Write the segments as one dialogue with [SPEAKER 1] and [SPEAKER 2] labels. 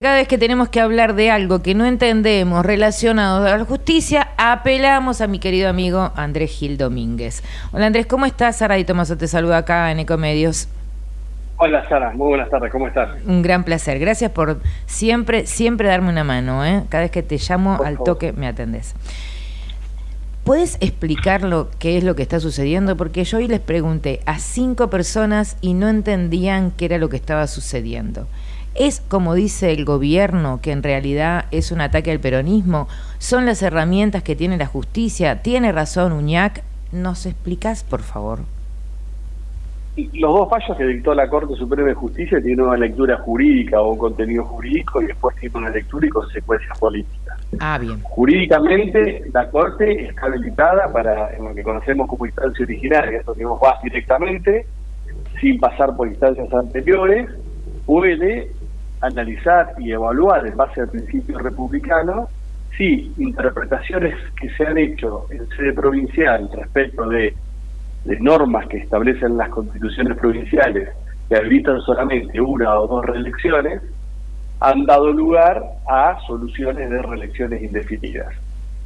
[SPEAKER 1] Cada vez que tenemos que hablar de algo que no entendemos relacionado a la justicia, apelamos a mi querido amigo Andrés Gil Domínguez. Hola Andrés, ¿cómo estás? Sara y Tomaso te saluda acá en Ecomedios.
[SPEAKER 2] Hola Sara, muy buenas tardes, ¿cómo estás?
[SPEAKER 1] Un gran placer, gracias por siempre, siempre darme una mano, ¿eh? Cada vez que te llamo al toque me atendés. ¿Puedes explicar lo qué es lo que está sucediendo? Porque yo hoy les pregunté a cinco personas y no entendían qué era lo que estaba sucediendo. ¿Es como dice el gobierno, que en realidad es un ataque al peronismo? ¿Son las herramientas que tiene la justicia? ¿Tiene razón Uñac? ¿Nos explicás, por favor?
[SPEAKER 2] Los dos fallos que dictó la Corte Suprema de Justicia tienen una lectura jurídica o un contenido jurídico y después tiene una lectura y consecuencias políticas.
[SPEAKER 1] Ah, bien.
[SPEAKER 2] Jurídicamente, la Corte está habilitada para en lo que conocemos como instancia originaria, esto digamos va directamente, sin pasar por instancias anteriores, puede analizar y evaluar en base al principio republicano si interpretaciones que se han hecho en sede provincial respecto de, normas que establecen las constituciones provinciales que habilitan solamente una o dos reelecciones han dado lugar a soluciones de reelecciones indefinidas.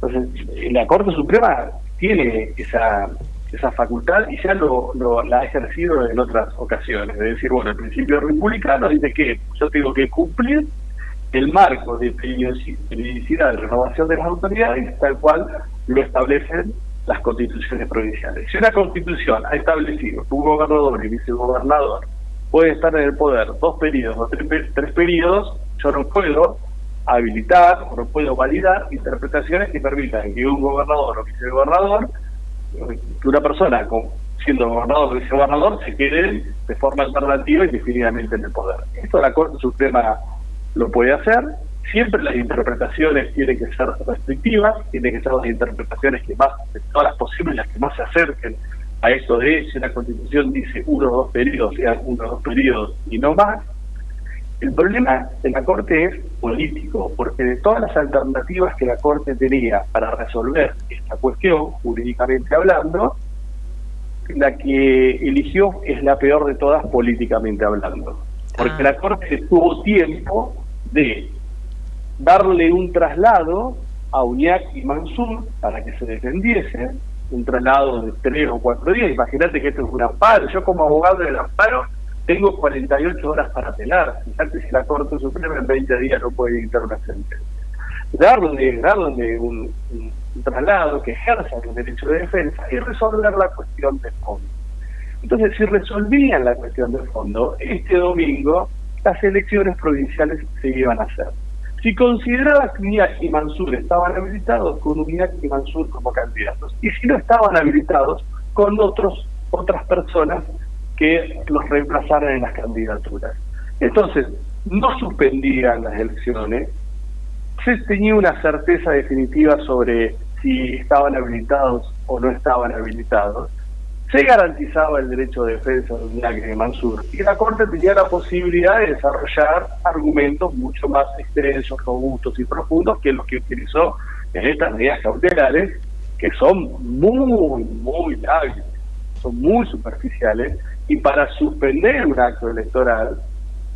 [SPEAKER 2] Entonces, la Corte Suprema tiene esa esa facultad y ya lo, la ha ejercido en otras ocasiones. Es decir, bueno, el principio republicano dice que yo tengo que cumplir el marco de periodicidad de renovación de las autoridades tal cual lo establecen las constituciones provinciales. Si una constitución ha establecido que un gobernador y vicegobernador puede estar en el poder dos periodos o tres, tres periodos, yo no puedo habilitar o no puedo validar interpretaciones que permitan que un gobernador o vicegobernador que una persona con, siendo gobernador o vicegobernador se quede de forma alternativa y definitivamente en el poder. Esto la Corte Suprema lo puede hacer, siempre las interpretaciones tienen que ser restrictivas, tienen que ser las interpretaciones que más, de todas las posibles, las que más se acerquen a esto de si la Constitución dice uno o dos periodos, sean uno o dos periodos y no más, el problema de la Corte es político, porque de todas las alternativas que la Corte tenía para resolver esta cuestión, jurídicamente hablando, la que eligió es la peor de todas políticamente hablando. Porque ah. la Corte tuvo tiempo de darle un traslado a Uñac y Mansur para que se defendiesen, un traslado de tres o cuatro días. Imagínate que esto es un amparo. Yo como abogado del amparo tengo 48 horas para apelar. Fíjate si la Corte Suprema en 20 días no puede dictar una sentencia. Darle, darle un, traslado que ejerza el derecho de defensa y resolver la cuestión de fondo. Entonces, si resolvían la cuestión de fondo, este domingo las elecciones provinciales se iban a hacer. Si consideraba que Uñac y Mansur estaban habilitados, con Uñac y Mansur como candidatos. Y si no estaban habilitados, con otros otras personas que los reemplazaran en las candidaturas. Entonces, no suspendían las elecciones, se tenía una certeza definitiva sobre si estaban habilitados o no estaban habilitados, se garantizaba el derecho de defensa de Mansur y la Corte tenía la posibilidad de desarrollar argumentos mucho más extensos, robustos y profundos que los que utilizó en estas medidas cautelares, que son muy, muy lábiles, son muy superficiales y para suspender un acto electoral,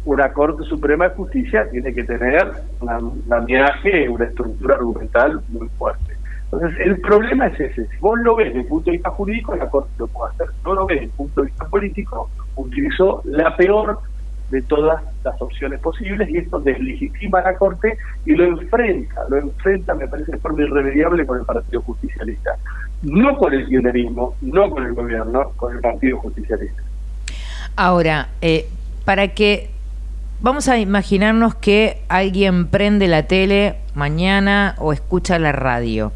[SPEAKER 2] una Corte Suprema de Justicia tiene que tener un andamiaje, una estructura argumental muy fuerte. Entonces, el problema es ese. Si vos lo ves desde el punto de vista jurídico, la Corte lo puede hacer. No lo ves desde el punto de vista político, utilizó la peor de todas las opciones posibles y esto deslegitima a la Corte y lo enfrenta, lo enfrenta, me parece, de forma irremediable con el Partido Justicialista. No con el kirchnerismo, no con el gobierno, con el Partido Justicialista.
[SPEAKER 1] Ahora, eh, para que vamos a imaginarnos que alguien prende la tele mañana o escucha la radio.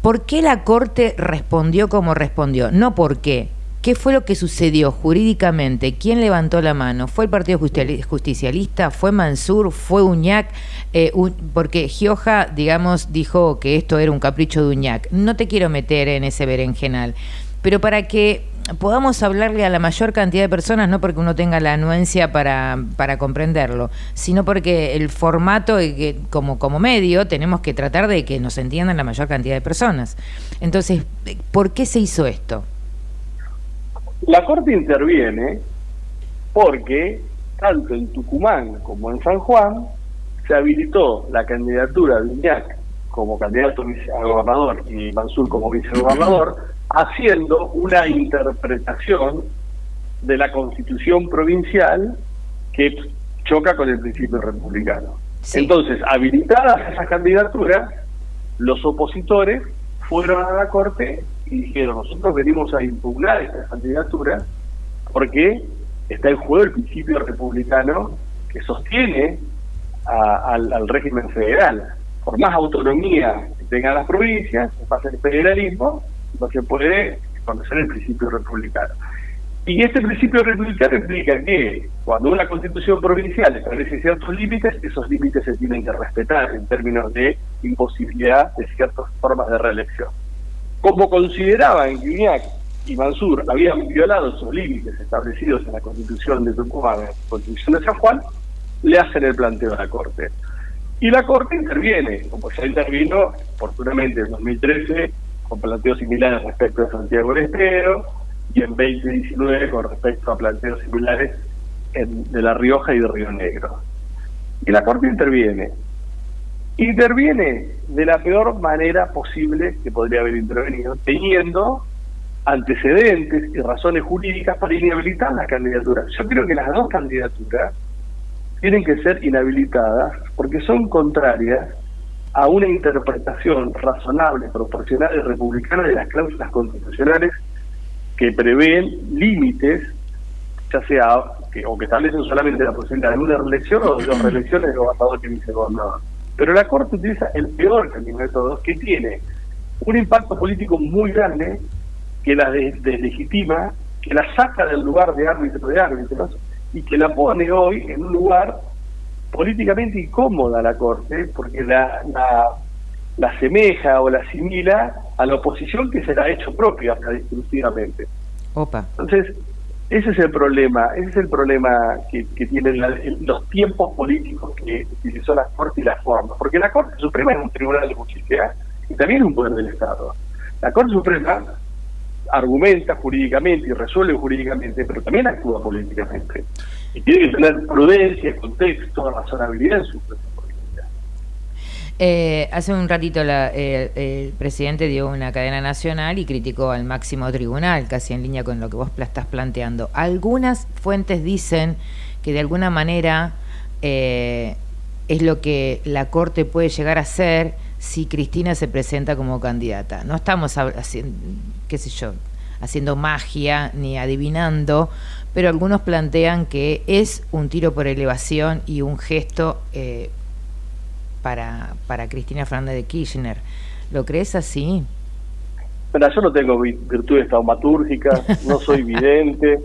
[SPEAKER 1] ¿Por qué la Corte respondió como respondió? No por qué. ¿Qué fue lo que sucedió jurídicamente? ¿Quién levantó la mano? ¿Fue el Partido Justicialista? ¿Fue Mansur? ¿Fue Uñac? Eh, porque Gioja, digamos, dijo que esto era un capricho de Uñac. No te quiero meter en ese berenjenal, pero para que podamos hablarle a la mayor cantidad de personas, no porque uno tenga la anuencia para, para comprenderlo, sino porque el formato, como, como medio, tenemos que tratar de que nos entiendan la mayor cantidad de personas. Entonces, ¿por qué se hizo esto?
[SPEAKER 2] La Corte interviene porque tanto en Tucumán como en San Juan, se habilitó la candidatura de Iñac como candidato a gobernador y Mansur como vicegobernador, haciendo una interpretación de la constitución provincial que choca con el principio republicano. Entonces, habilitadas esas candidaturas, los opositores fueron a la Corte y dijeron, nosotros venimos a impugnar estas candidaturas porque está en juego el principio republicano que sostiene al, régimen federal. Por más autonomía que tengan las provincias, pasa el federalismo, no se puede conocer el principio republicano. Y este principio republicano implica que cuando una constitución provincial establece ciertos límites, esos límites se tienen que respetar en términos de imposibilidad de ciertas formas de reelección. Como consideraban que Iñak y Mansur habían violado esos límites establecidos en la constitución de Tucumán, en la constitución de San Juan, le hacen el planteo a la Corte. Y la Corte interviene, como ya intervino oportunamente en 2013 con planteos similares respecto a Santiago del Estero y en 2019 con respecto a planteos similares de La Rioja y de Río Negro. Y la Corte interviene. Interviene de la peor manera posible que podría haber intervenido, teniendo antecedentes y razones jurídicas para inhabilitar la candidatura. Yo creo que las dos candidaturas tienen que ser inhabilitadas porque son contrarias a una interpretación razonable, proporcional y republicana de las cláusulas constitucionales que prevén límites, ya sea que, o que establecen solamente la posibilidad de una reelección o de dos reelecciones de gobernador que vicegobernador. Pero la Corte utiliza el peor camino de todos, que tiene un impacto político muy grande, que la deslegitima, que la saca del lugar de árbitro de árbitros y que la pone hoy en un lugar políticamente incómoda la Corte, porque la, la, la asemeja o la asimila a la oposición que se la ha hecho propia hasta. Opa. Entonces, ese es el problema, ese es el problema que, tienen los tiempos políticos que utilizó la Corte y la forma, porque la Corte Suprema es un tribunal de justicia y también es un poder del Estado. La Corte Suprema argumenta jurídicamente y resuelve jurídicamente, pero también actúa políticamente. Y tiene que tener prudencia, contexto, razonabilidad en su
[SPEAKER 1] eh, hace un ratito eh, el presidente dio una cadena nacional y criticó al máximo tribunal, casi en línea con lo que vos estás planteando. Algunas fuentes dicen que de alguna manera eh, es lo que la Corte puede llegar a hacer si Cristina se presenta como candidata. No estamos haciendo, qué sé yo, haciendo magia ni adivinando, pero algunos plantean que es un tiro por elevación y un gesto para, para Cristina Fernández de Kirchner. ¿Lo crees así?
[SPEAKER 2] Bueno, yo no tengo virtudes taumatúrgicas, no soy vidente,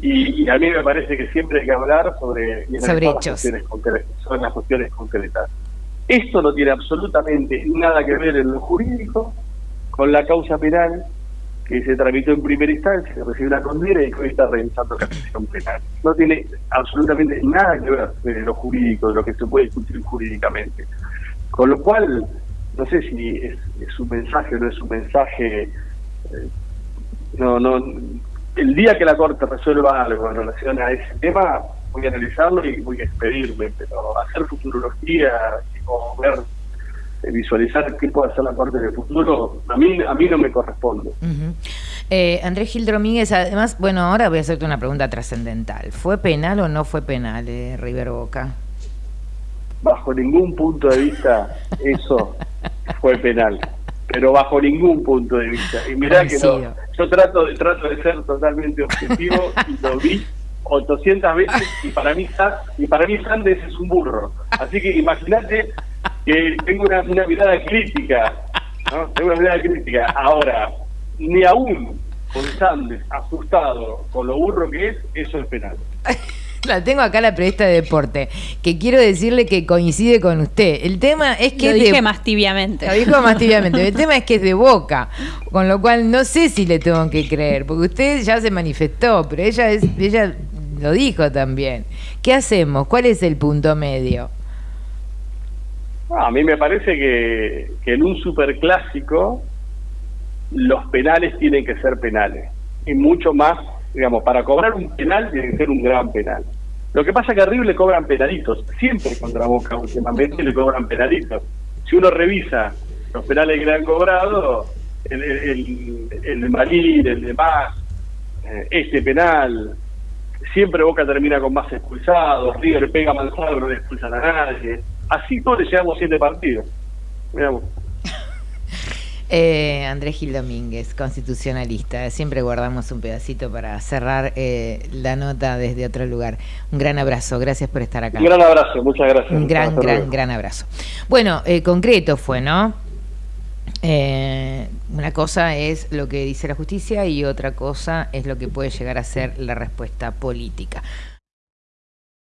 [SPEAKER 2] y, a mí me parece que siempre hay que hablar sobre,
[SPEAKER 1] sobre hechos.
[SPEAKER 2] sobre las cuestiones concretas. Esto no tiene absolutamente nada que ver en lo jurídico con la causa penal que se tramitó en primera instancia, que recibió una condena y que hoy está revisando la cuestión penal. No tiene absolutamente nada que ver de lo jurídico, de lo que se puede discutir jurídicamente. Con lo cual, no sé si es, un mensaje o no es un mensaje. Eh, no, no. El día que la Corte resuelva algo en relación a ese tema, voy a analizarlo y voy a expedirme, pero hacer futurología o ver visualizar qué puede hacer la Corte de futuro, a mí, a mí no me corresponde.
[SPEAKER 1] eh, Andrés Gil Domínguez, además, bueno, ahora voy a hacerte una pregunta trascendental. ¿Fue penal o no fue penal eh, River Boca?
[SPEAKER 2] Bajo ningún punto de vista eso fue penal, pero bajo ningún punto de vista. Y mirá que no, yo trato de, trato de ser totalmente objetivo y lo vi 800 veces y para mí y para mí Sandes es un burro. Así que imagínate que tengo una, mirada crítica, ¿no? Tengo una mirada crítica. Ahora, ni aún con Sandes asustado con lo burro que es, eso es penal.
[SPEAKER 1] La tengo acá la periodista de deporte, que quiero decirle que coincide con usted. El tema es que...
[SPEAKER 3] Lo dije más tibiamente.
[SPEAKER 1] Lo dijo más tibiamente. El tema es que es de boca, con lo cual no sé si le tengo que creer, porque usted ya se manifestó, pero ella, es, ella lo dijo también. ¿Qué hacemos? ¿Cuál es el punto medio?
[SPEAKER 2] a mí me parece que, en un superclásico los penales tienen que ser penales. Y mucho más, digamos, para cobrar un penal tiene que ser un gran penal. Lo que pasa es que a River le cobran penalitos, siempre contra Boca últimamente le cobran penalitos. Si uno revisa los penales que le han cobrado, el, el, de Marín, el de Más, eh, este penal, siempre Boca termina con más expulsados, River pega Manzano, no le expulsan a nadie. Así todos le llevamos siete partidos. Miramos.
[SPEAKER 1] Eh, Andrés Gil Domínguez, constitucionalista. Siempre guardamos un pedacito para cerrar eh, la nota desde otro lugar. Un gran abrazo, gracias por estar acá.
[SPEAKER 2] Un gran abrazo, muchas gracias.
[SPEAKER 1] Un gran, gran, gran abrazo. Bueno, eh, concreto fue, ¿no? Una cosa es lo que dice la justicia y otra cosa es lo que puede llegar a ser la respuesta política.